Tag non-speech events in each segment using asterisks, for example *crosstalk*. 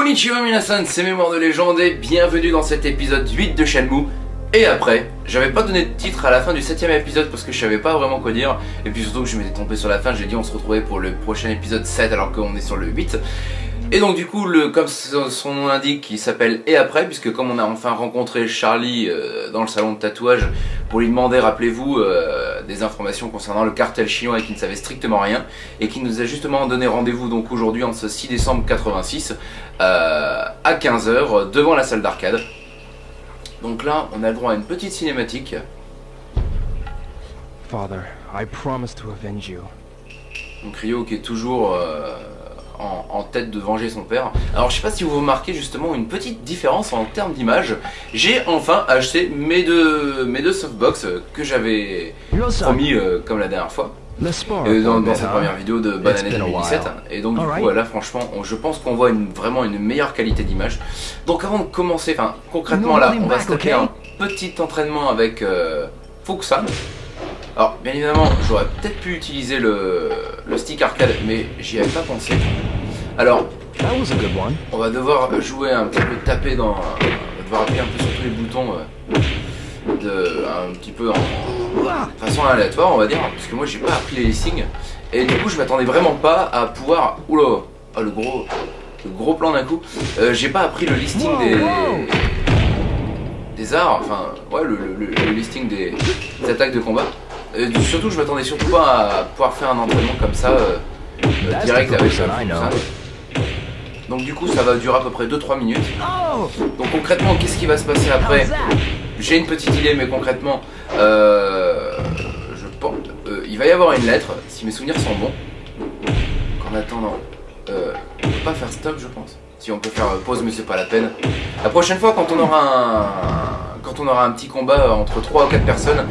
Konnichiwa minasan, c'est Mémoire de légende et bienvenue dans cet épisode 8 de Shenmue. Et après, j'avais pas donné de titre à la fin du 7 épisode parce que je savais pas vraiment quoi dire. Et puis surtout que je m'étais trompé sur la fin, j'ai dit on se retrouvait pour le prochain épisode 7 alors qu'on est sur le 8. Et donc du coup, le, comme son nom l'indique, il s'appelle Et après, puisque comme on a enfin rencontré Charlie euh, dans le salon de tatouage pour lui demander, rappelez-vous, euh, des informations concernant le cartel chinois et qui ne savait strictement rien, et qui nous a justement donné rendez-vous donc aujourd'hui en ce 6 décembre 86 euh, à 15h devant la salle d'arcade. Donc là, on a le droit à une petite cinématique. Father, I promise to avenge you. Donc qui est toujours en, tête de venger son père. Alors je sais pas si vous remarquez justement une petite différence en termes d'image. J'ai enfin acheté mes deux, mes deux softbox que j'avais promis euh, comme la dernière fois. Euh, dans, dans, cette première vidéo de bonne année 2017 et donc du coup là franchement je pense qu'on voit une, vraiment une meilleure qualité d'image. Donc avant de commencer, enfin concrètement là on va se taper un petit entraînement avec euh, alors bien évidemment j'aurais peut-être pu utiliser le, le stick arcade mais j'y avais pas pensé alors, on va devoir jouer un petit peu, taper dans... On va devoir appuyer un peu sur tous les boutons euh, de, un petit peu en façon aléatoire, on va dire, parce que moi j'ai pas appris les listings. Et du coup, je m'attendais vraiment pas à pouvoir... Oula oh, le gros, le gros plan d'un coup. Euh, j'ai pas appris le listing des... Des arts, enfin, ouais, le, listing des, attaques de combat. surtout, je m'attendais surtout pas à pouvoir faire un entraînement comme ça, euh, direct avec ça. Donc du coup ça va durer à peu près 2-3 minutes. Donc concrètement qu'est-ce qui va se passer après J'ai une petite idée mais concrètement euh, je pense, euh, il va y avoir une lettre si mes souvenirs sont bons. En attendant, euh, on peut pas faire stop je pense. Si on peut faire pause mais c'est pas la peine. La prochaine fois quand on aura un, quand on aura un petit combat entre 3 ou 4 personnes,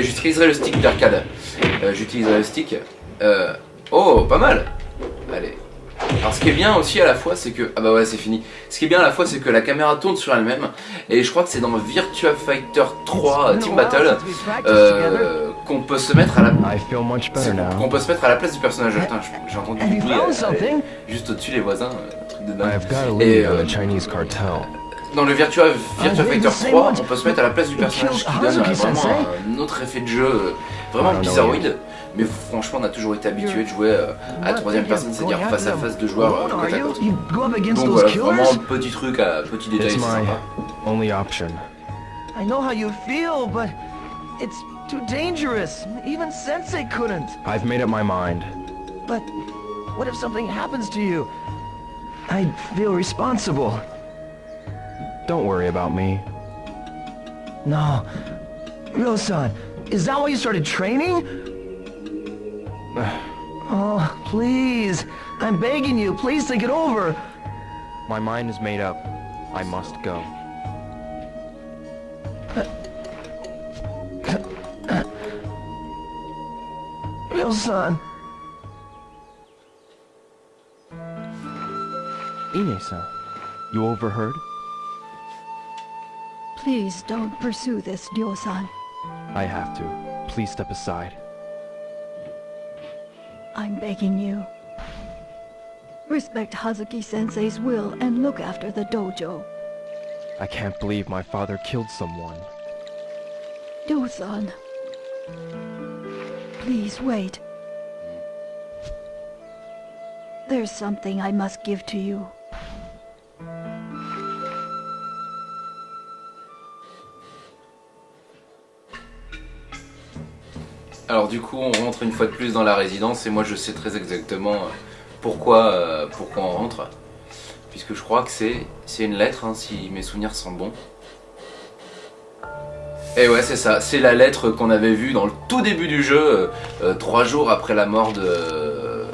j'utiliserai le stick d'arcade. j'utiliserai le stick. oh, pas mal Allez. Alors ce qui est bien aussi à la fois c'est que... Ah bah ouais c'est fini. Ce qui est bien à la fois c'est que la caméra tourne sur elle-même et je crois que c'est dans Virtua Fighter 3 Team Battle euh, qu'on peut se mettre à la... Qu'on peut se mettre à la place du personnage. j'ai entendu du bruit euh, juste au-dessus les voisins, un truc de dingue. Et, euh, dans le Virtua, Virtua Fighter 3, on peut se mettre à la place du personnage qui donne vraiment un autre effet de jeu vraiment bizarroïde. Mais franchement, on a toujours été habitué de jouer euh, à la troisième personne, c'est-à-dire face à face de joueurs euh, côte à côte. Donc voilà, vraiment petit truc, à petit détail, c'est sympa. Only option. I know how you feel, but it's too dangerous. Even Sensei couldn't. I've made up my mind. But what if something happens to you? I'd feel responsible. Don't worry about me. No. Ryo-san, is that why you started training? *sighs* oh, please. I'm begging you. Please think it over. My mind is made up. I must go. Real son. Ine-san, you overheard? Please don't pursue this, Ryo-san. I have to. Please step aside. I'm begging you. Respect Hazuki-sensei's will and look after the dojo. I can't believe my father killed someone. Do-san. Please wait. There's something I must give to you. Alors du coup, on rentre une fois de plus dans la résidence et moi je sais très exactement euh, pourquoi, euh, pourquoi on rentre. Puisque je crois que c'est une lettre, hein, si mes souvenirs sont bons. Et ouais, c'est ça, c'est la lettre qu'on avait vue dans le tout début du jeu, euh, trois jours après la mort de,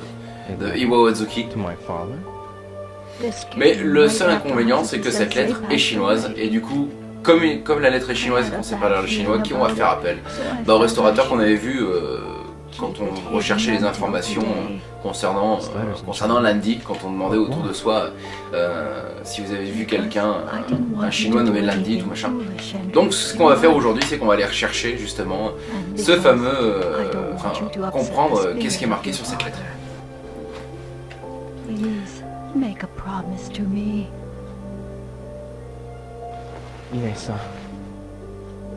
de Iwa Mais le seul inconvénient, c'est que cette lettre est chinoise, et du coup, comme, comme la lettre est chinoise et qu'on sait pas le chinois, qui on va faire appel. Bah, Au restaurateur qu'on avait vu euh, quand on recherchait les informations concernant, euh, concernant Landy, quand on demandait autour de soi euh, si vous avez vu quelqu'un, un chinois nommé Landy, tout machin. Donc ce qu'on va faire aujourd'hui, c'est qu'on va aller rechercher justement ce fameux, enfin comprendre qu'est-ce qui est marqué sur cette lettre. Make a promise to me. Yes,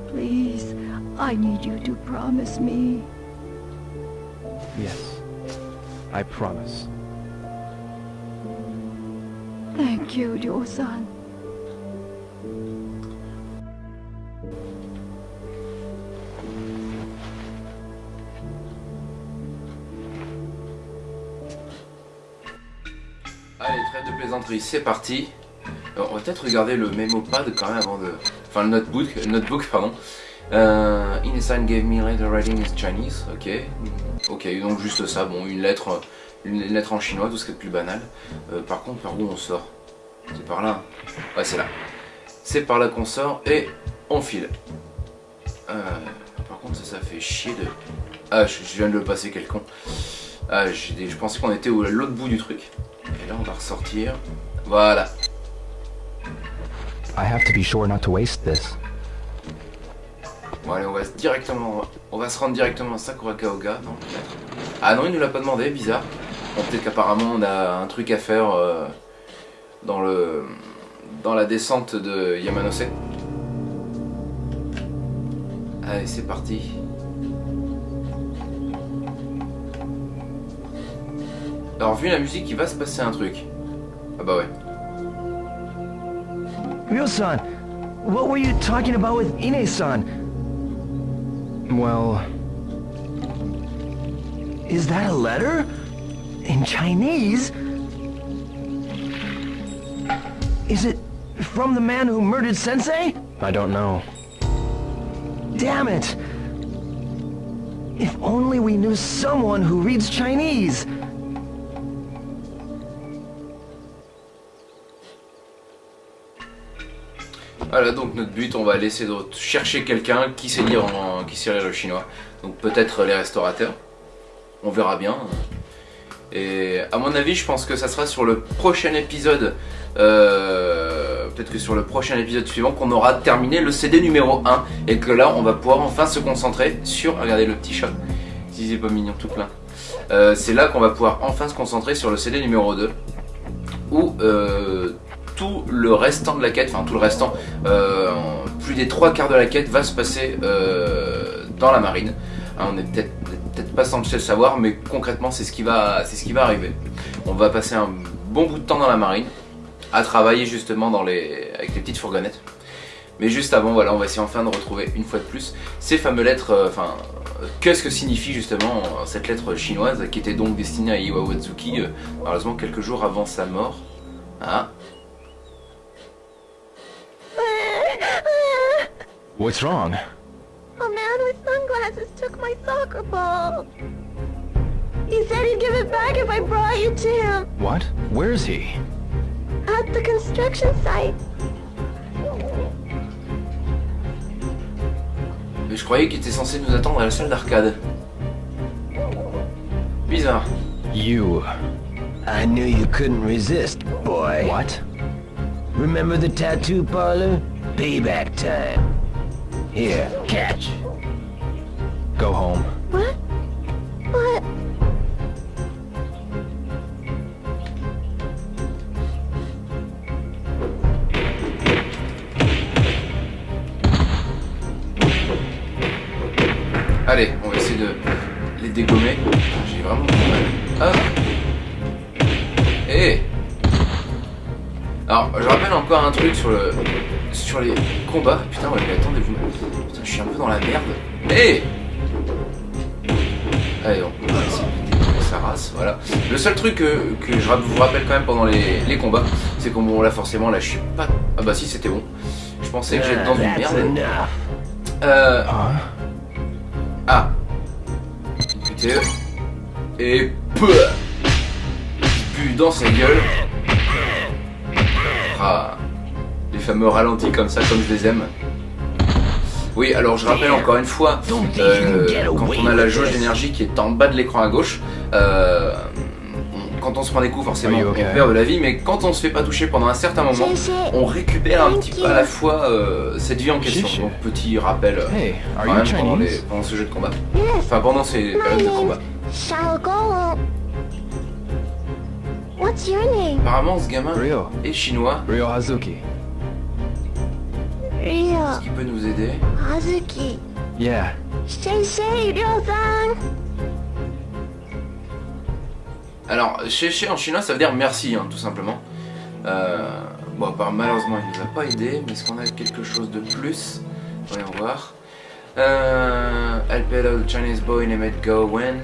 Please, I need you to promise me. Yes, I promise. Thank you, Joe-san. Allez, trêve de plaisanterie, c'est parti. on va peut-être regarder le pad quand même avant de... Enfin, le notebook, notebook pardon. Euh, Inesan gave me letter writing in Chinese, ok. Ok, donc juste ça, bon, une lettre, une lettre en chinois, tout ce qui est plus banal. Euh, par contre, par où on sort? C'est par là Ouais, c'est là. C'est par là qu'on sort et on file. Euh, par contre, ça, fait chier de... Ah, je, viens de le passer, quel. Ah, je pensais qu'on était à l'autre bout du truc. Et là, on va ressortir. Voilà. I have to be sure not to waste this. Bon allez, on va directement, on va se rendre directement à Sakurakaoga, Ah non, il nous l'a pas demandé, bizarre. Bon, peut-être qu'apparemment on a un truc à faire euh, dans le, dans la descente de Yamanose. Allez, c'est parti. Alors vu la musique, il va se passer un truc. Ah bah ouais. Ryo-san, what were you talking about with Ine-san? Well... Is that a letter? In Chinese? Is it from the man who murdered Sensei? I don't know. Damn it! If only we knew someone who reads Chinese! Voilà donc notre but, on va laisser de chercher quelqu'un qui sait lire en, qui sait lire le chinois. Donc peut-être les restaurateurs. On verra bien. Et à mon avis, je pense que ça sera sur le prochain épisode, euh, peut-être que sur le prochain épisode suivant, qu'on aura terminé le CD numéro 1. Et que là, on va pouvoir enfin se concentrer sur... Regardez le petit chat, si c'est pas mignon tout plein. Euh, c'est là qu'on va pouvoir enfin se concentrer sur le CD numéro 2. Où euh, tout le restant de la quête, enfin tout le restant, euh, plus des trois quarts de la quête va se passer euh, dans la marine. Hein, on est peut-être pas censé le savoir, mais concrètement c'est ce qui va arriver. On va passer un bon bout de temps dans la marine, à travailler justement avec les petites fourgonnettes. Mais juste avant, voilà, on va essayer enfin de retrouver une fois de plus ces fameuses lettres, euh, enfin, qu'est-ce que signifie justement cette lettre chinoise qui était donc destinée à Iwawatsuki, malheureusement quelques jours avant sa mort. Ah, What's wrong? A man with sunglasses took my soccer ball. He said he'd give it back if I brought you to him. What? Where is he? At the construction site. Mais je croyais qu'il était censé nous attendre à la salle d'arcade. Bizarre. You. I knew you couldn't resist, boy. What? Remember the tattoo parlor? Payback time. Here, catch. Go home. What? What? Allez, on va essayer de les dégommer. J'ai vraiment du mal. Hop Eh Alors, je rappelle encore un truc sur le sur les combats. Putain, je suis un peu dans la merde. Hé Allez, on va essayer de sa race, voilà. Le seul truc que, que, je vous rappelle quand même pendant les, les combats, c'est qu'on bon, là, forcément, là, je suis pas... Ah bah si, c'était bon. Je pensais que j'étais dans une merde. Euh... Ah. Et... Peu Pu dans sa gueule. Ah fameux ralentis comme ça, comme je les aime. Oui, alors je rappelle encore une fois, euh, quand on a la jauge d'énergie qui est en bas de l'écran à gauche, euh, quand on se prend des coups, forcément, on perd de la vie, mais quand on se fait pas toucher pendant un certain moment, on récupère un petit peu à la fois euh, cette vie en question. Donc, petit rappel pendant, pendant, ce jeu de combat. Enfin, pendant ces périodes de combat. What's your name? Apparemment, ce gamin est chinois. Ryo Hazuki. Est-ce qu'il peut nous aider? Hazuki. Yeah. Safe, Ryo-san. Alors, chez en chinois, ça veut dire merci, hein, tout simplement. Euh, bon, part, malheureusement, il nous a pas aidé, mais est-ce qu'on a quelque chose de plus? Voyons voir. Uh, I'll pay the Chinese boy named Go Wen.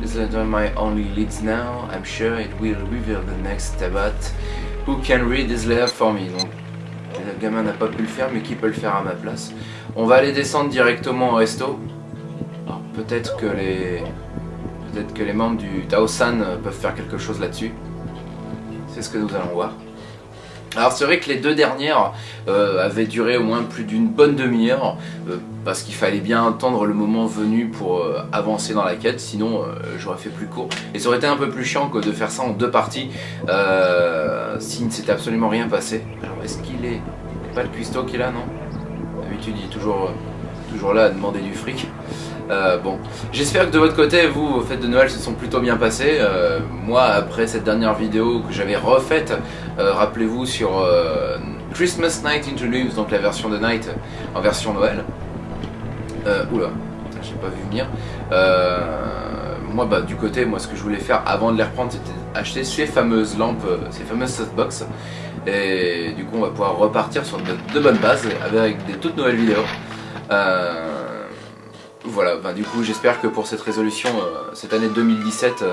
This is my only leads now. I'm sure it will reveal the next Tabat who can read this letter for me? Donc, gamin n'a pas pu le faire, mais qui peut le faire à ma place? On va aller descendre directement au resto. Alors, peut-être que les peut-être que les membres du Tao-san peuvent faire quelque chose là-dessus. C'est ce que nous allons voir. Alors c'est vrai que les deux dernières euh, avaient duré au moins plus d'une bonne demi-heure euh, parce qu'il fallait bien attendre le moment venu pour euh, avancer dans la quête sinon j'aurais fait plus court et ça aurait été un peu plus chiant que de faire ça en deux parties s'il ne s'était absolument rien passé. Alors est-ce qu'il est pas le cuistot qui est là non D'habitude il est toujours, toujours là à demander du fric. Euh, bon, j'espère que de votre côté, vous, vos fêtes de Noël se sont plutôt bien passées. Euh, moi, après cette dernière vidéo que j'avais refaite, euh, rappelez-vous sur Christmas Night into Leaves, donc la version de Night en version Noël. oula, j'ai pas vu venir. moi, bah, du côté, moi, ce que je voulais faire avant de les reprendre, c'était acheter ces fameuses lampes, ces fameuses softbox. Et du coup, on va pouvoir repartir sur de, bonnes bases avec des toutes nouvelles vidéos. Voilà, ben, du coup j'espère que pour cette résolution, euh, cette année 2017, euh,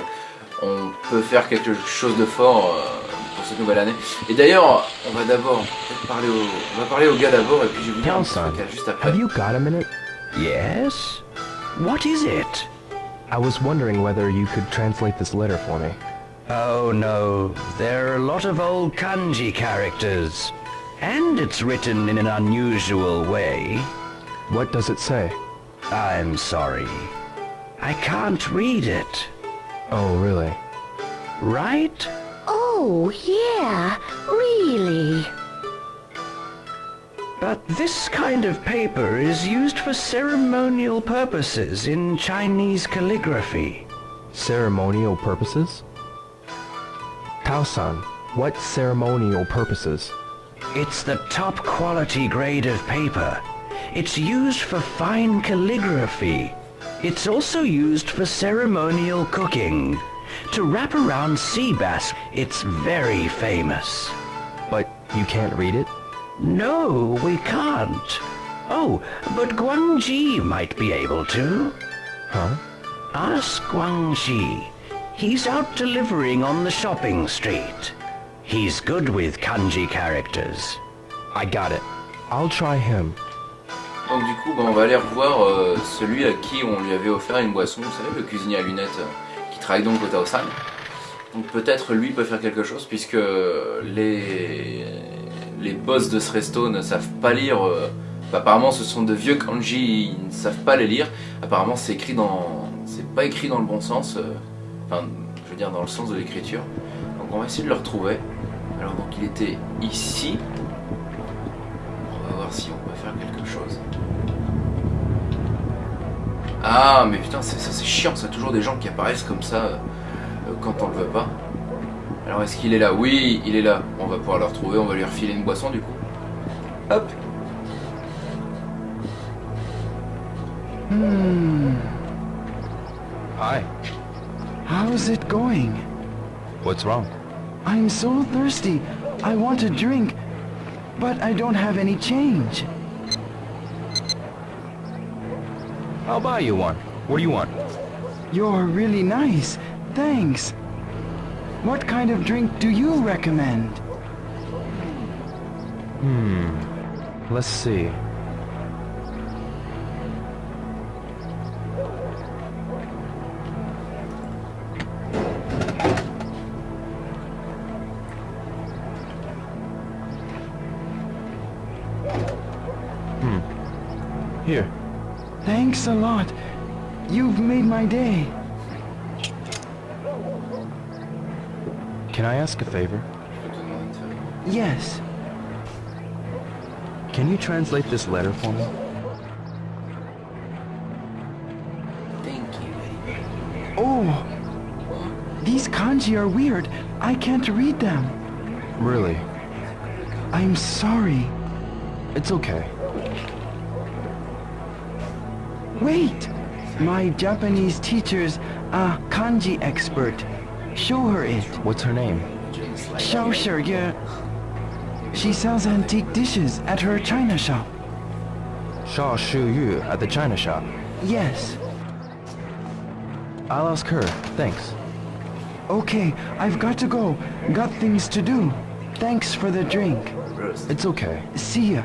on peut faire quelque chose de fort euh, pour cette nouvelle année. Et d'ailleurs, on va d'abord parler au, on va parler au gars d'abord et puis je vais vous dire un juste après. Have you got a minute? Yes? What is it? I was wondering whether you could translate this letter for me. Oh no, there are a lot of old kanji characters. And it's written in an unusual way. What does it say? I'm sorry. I can't read it. Oh, really? Right? Oh, yeah, really. But this kind of paper is used for ceremonial purposes in Chinese calligraphy. Ceremonial purposes? Tao-san, what ceremonial purposes? It's the top quality grade of paper. It's used for fine calligraphy. It's also used for ceremonial cooking. To wrap around sea bass, it's very famous. But you can't read it? No, we can't. Oh, but Guangxi might be able to. Huh? Ask Guangxi. He's out delivering on the shopping street. He's good with kanji characters. I got it. I'll try him. Donc du coup, bah, on va aller revoir euh, celui à qui on lui avait offert une boisson, vous savez, le cuisinier à lunettes euh, qui travaille donc au Taosan. Donc peut-être lui peut faire quelque chose puisque les, les boss de ce resto ne savent pas lire. Euh, apparemment, ce sont de vieux kanji, ils ne savent pas les lire. Apparemment, c'est écrit dans, c'est pas écrit dans le bon sens. Enfin, je veux dire dans le sens de l'écriture. Donc on va essayer de le retrouver. Alors donc il était ici. On va voir si on peut faire quelque chose. Ah, mais putain, ça c'est chiant, ça toujours des gens qui apparaissent comme ça euh, quand on le veut pas. Alors est-ce qu'il est là? Oui, il est là. On va pouvoir le retrouver, on va lui refiler une boisson du coup. Hop Hmm. Hi. How's it going? What's wrong? I'm so thirsty. I want a drink, but I don't have any change. I'll buy you one. What do you want? You're really nice. Thanks. What kind of drink do you recommend? Hmm. Let's see. Thanks a lot. You've made my day. Can I ask a favor? Yes. Can you translate this letter for me? Thank you. Oh! These kanji are weird. I can't read them. Really? I'm sorry. It's okay. Wait! My Japanese teacher's a kanji expert. Show her it. What's her name? Xiao Shiye. She sells antique dishes at her china shop. Shaw Shu Yu at the china shop. Yes. I'll ask her. Thanks. Okay, I've got to go. Got things to do. Thanks for the drink. It's okay. See ya.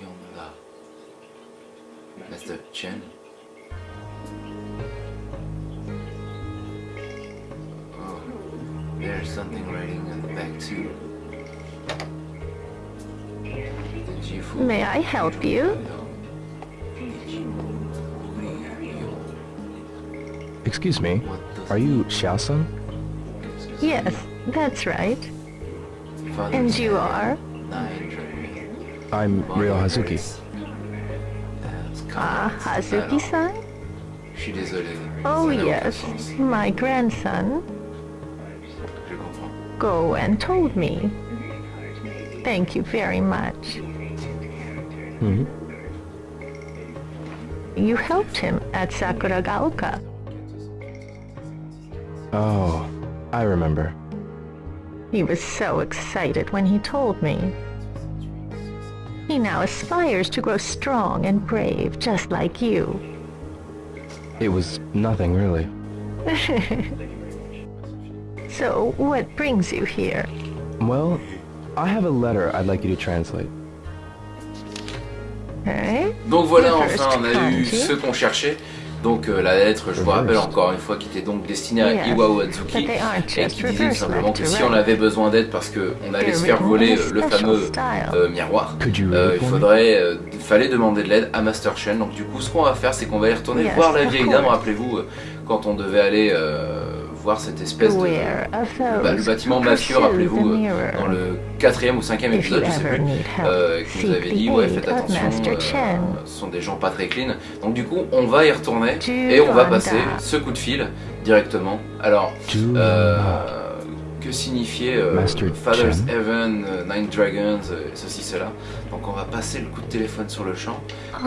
Oui, oui, on est là. Master Chen. Oh, there's something writing on the back too. Did you fool? May I help you? Excuse me. Are you Xiao-san? Yes, that's right. And you are? I'm Ryo Hazuki. Ah, Hazuki-san? Je suis désolé. Oh ça n'a aucun yes, my grandson. Go and told me. Thank you very much. hmm You helped him at Sakuragaoka. Oh, I remember. He was so excited when he told me. He now aspires to grow strong and brave, just like you. It was nothing really. *laughs* So, what brings you here? Well, I have a letter I'd like you to translate. Donc voilà, enfin, on a eu ce qu'on cherchait. Donc euh, la lettre, je vous rappelle encore une fois, qui était donc destinée à Iwao Atsuki et qui disait tout simplement que si on avait besoin d'aide parce qu'on allait se faire voler euh, le fameux euh, miroir, euh, il faudrait, euh, fallait demander de l'aide à Master Chen. Donc du coup, ce qu'on va faire, c'est qu'on va y retourner voir la vieille dame. Rappelez-vous, quand on devait aller euh, voir cette espèce de bah, le bâtiment mafieux, rappelez-vous, the euh, dans le quatrième ou cinquième épisode, je sais plus, euh, qui nous avait dit ouais faites attention, euh, ce sont des gens pas très clean. Donc du coup on va y retourner et on va passer ce coup de fil directement. Alors euh, que signifiait euh, Father's. Heaven, euh, Nine Dragons, euh, ceci cela. Donc on va passer le coup de téléphone sur le champ. Par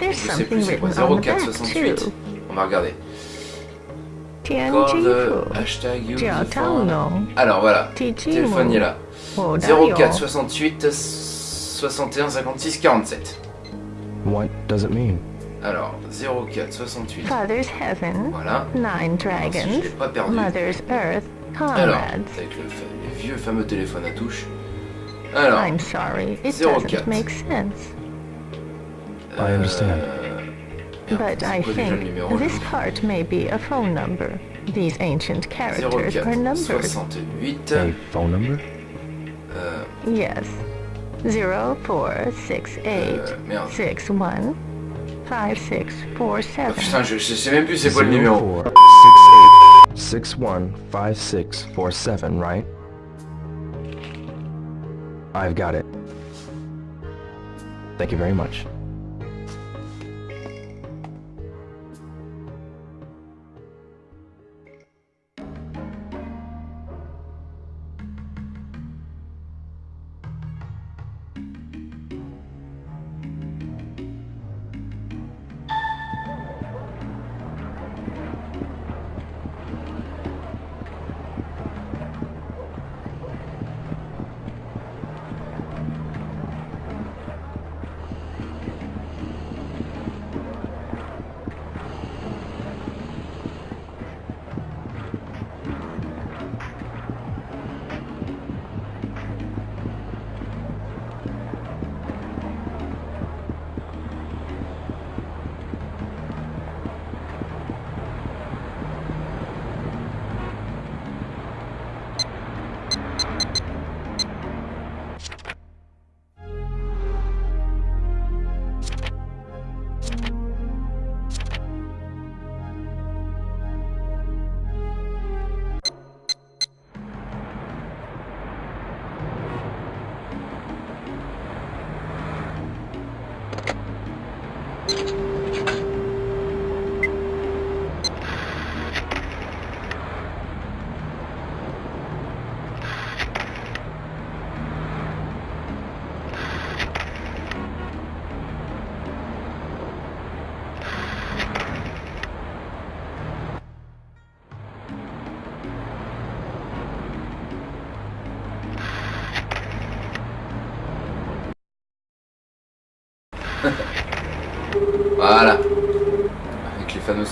contre je sais plus c'est quoi? written on the back 0468. too. On va regarder. Tianjifu. hashtag. Alors voilà, téléphone il est là. Oh, Dario. 04 68 61 56 47. What does it mean? Alors 04 68. Father's Heaven. Voilà. Nine Alors, si je Dragons. pas perdu. Mother's Earth. Alors, Comrades. avec le, fa- le vieux fameux téléphone à touche. Alors, I'm sorry, it 04. doesn't make sense. I understand. euh, But I quoi déjà le think this part may be a phone number. These ancient characters are 04 numbers. 68. A phone number? Euh, Yes. Zero four six uh, eight Euh, merde. six one five six four oh, seven. putain, je, je sais même plus c'est quoi le numéro. 6157, right? I've got it. Thank you very much.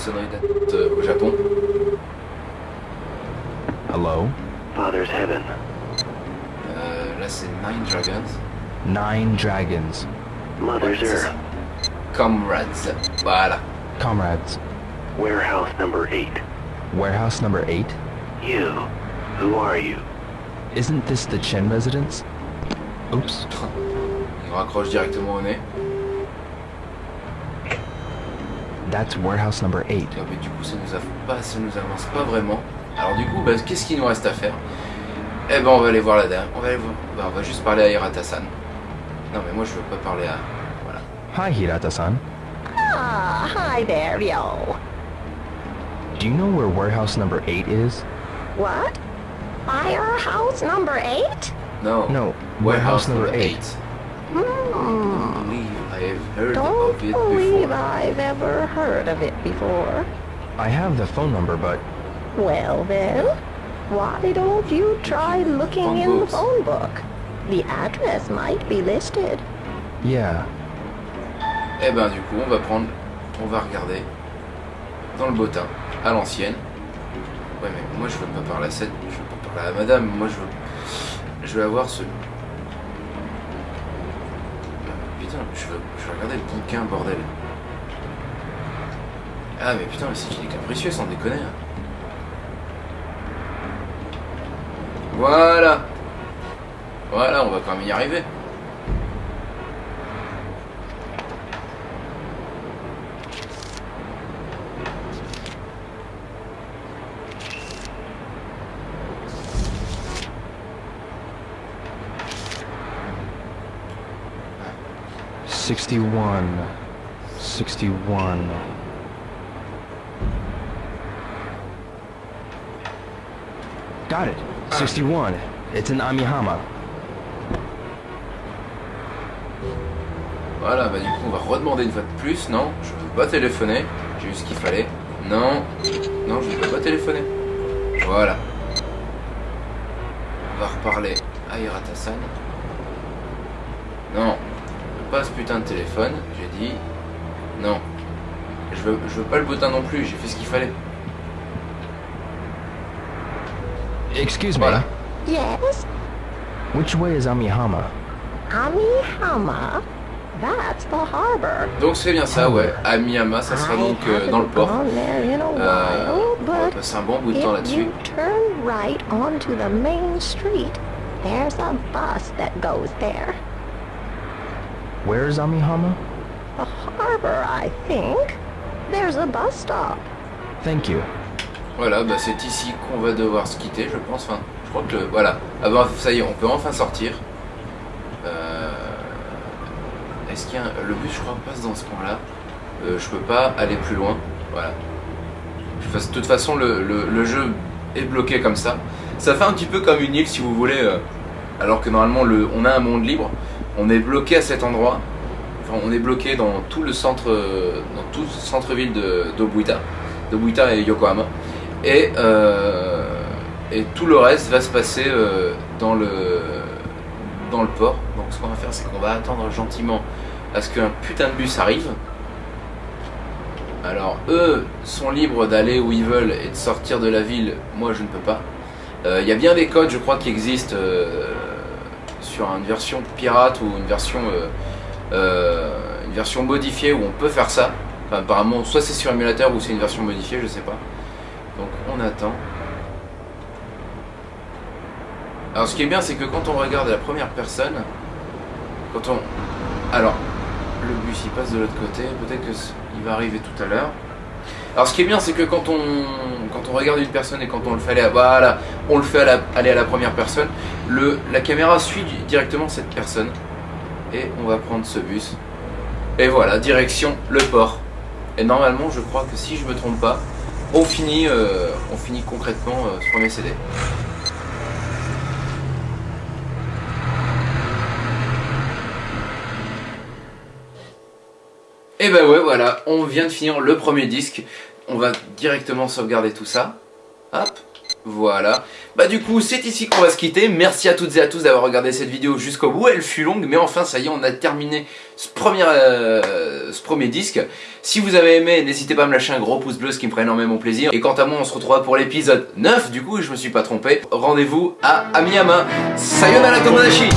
Avec les fameuses sonneries date euh, au Japon. Hello? Father's Heaven. Euh, là c'est Nine Dragons. Nine Dragons. Mother's Ouais, Earth. Comrades. Voilà. Comrades. Warehouse number 8. Warehouse number 8? You. Who are you? Isn't this the Chen residence? Oops. Il raccroche directement au nez. That's warehouse number 8. Ah, mais du coup, ça nous, pas, ça nous avance pas vraiment. Alors du coup, bah, qu'est-ce qu'il nous reste à faire? Eh ben, on va aller voir la dame. On va aller voir. Bah, on va juste parler à Hirata-san. Non, mais moi, je veux pas parler à... Voilà. Hi, Hirata-san. Ah, hi there, yo. Do you know where warehouse number 8 is? What? Firehouse number 8? No. No, warehouse, warehouse number, 8. 8. I have heard Don't of it believe before. I've ever heard of it before. I have the phone number, but Well then, why don't you try looking Phone in the books. phone book? The address might be listed. yeah. Eh ben, du coup, on va prendre... On va regarder dans le bottin, à l'ancienne. Ouais, mais moi, je veux pas parler à cette... Je veux pas parler à madame. Moi, je veux... Je veux avoir ce... Je je regarder le bouquin, bordel. Ah, mais putain, mais c'est qu'il est capricieux, sans déconner. hein. Voilà. Voilà, on va quand même y arriver. Sixty-one. Sixty-one. Got it. Sixty-one. It's in Amihama. Voilà, bah du coup on va redemander une fois de plus. Non, je veux pas téléphoner. J'ai eu ce qu'il fallait. Non, non, je ne veux pas téléphoner. Voilà. On va reparler à Hirata-san. Non, pas ce putain de téléphone. J'ai dit non. Je veux, je veux pas le bottin non plus. J'ai fait ce qu'il fallait. Excuse me. Voilà. Yes, Which way is Amihama? Amihama? That's the harbor. Donc c'est bien ça, ouais. À Miyama, ça sera donc euh, dans le port. Euh, on va passer un bon bout de temps là-dessus. turn right onto the main street, there's a bus that goes there. Where is Amihama? The harbor, I think. There's a bus stop. Thank you. Voilà, bah c'est ici qu'on va devoir se quitter, je pense. Enfin, je crois que le, voilà. Ah bah, ça y est, on peut enfin sortir. Euh, Est-ce qu'il y a un- le bus, je crois, passe dans ce coin-là. Euh, je peux pas aller plus loin. Voilà. De toute- de toute façon, le, le- le jeu est bloqué comme ça. Ça fait un petit peu comme une île, si vous voulez. euh, alors que normalement, le, on a un monde libre. On est bloqué à cet endroit. Enfin, on est bloqué dans tout le centre, euh, dans tout le centre-ville de d'Obuita, d'Obuita et Yokohama. Et, euh, et tout le reste va se passer euh, dans, le, dans le port. Donc ce qu'on va faire, c'est qu'on va attendre gentiment à ce qu'un putain de bus arrive. Alors eux sont libres d'aller où ils veulent et de sortir de la ville. Moi, je ne peux pas. Euh, Il y a bien des codes, je crois, qui existent euh, sur une version pirate ou une version, euh, euh, une version modifiée où on peut faire ça. Enfin, apparemment, soit c'est sur émulateur ou c'est une version modifiée, je sais pas. Donc on attend. Alors ce qui est bien, c'est que quand on regarde la première personne, quand on... Alors, le bus il passe de l'autre côté, peut-être qu'il va arriver tout à l'heure. Alors ce qui est bien, c'est que quand on, quand on regarde une personne et quand on le fait aller à, on le fait la- aller à la première personne, la caméra suit directement cette personne. Et on va prendre ce bus. Et voilà, direction le port. Et normalement, je crois que si je me trompe pas, on finit, euh, on finit concrètement ce premier CD. Et ben ouais, voilà, on vient de finir le premier disque. On va directement sauvegarder tout ça. Hop, voilà. Bah du coup, c'est ici qu'on va se quitter. Merci à toutes et à tous d'avoir regardé cette vidéo jusqu'au bout. Elle fut longue, mais enfin, ça y est, on a terminé ce premier, euh, disque. Si vous avez aimé, n'hésitez pas à me lâcher un gros pouce bleu, ce qui me ferait énormément plaisir. Et quant à moi, on se retrouvera pour l'épisode 9, du coup, je me suis pas trompé. Rendez-vous à Amiyama. Sayonara Tomodachi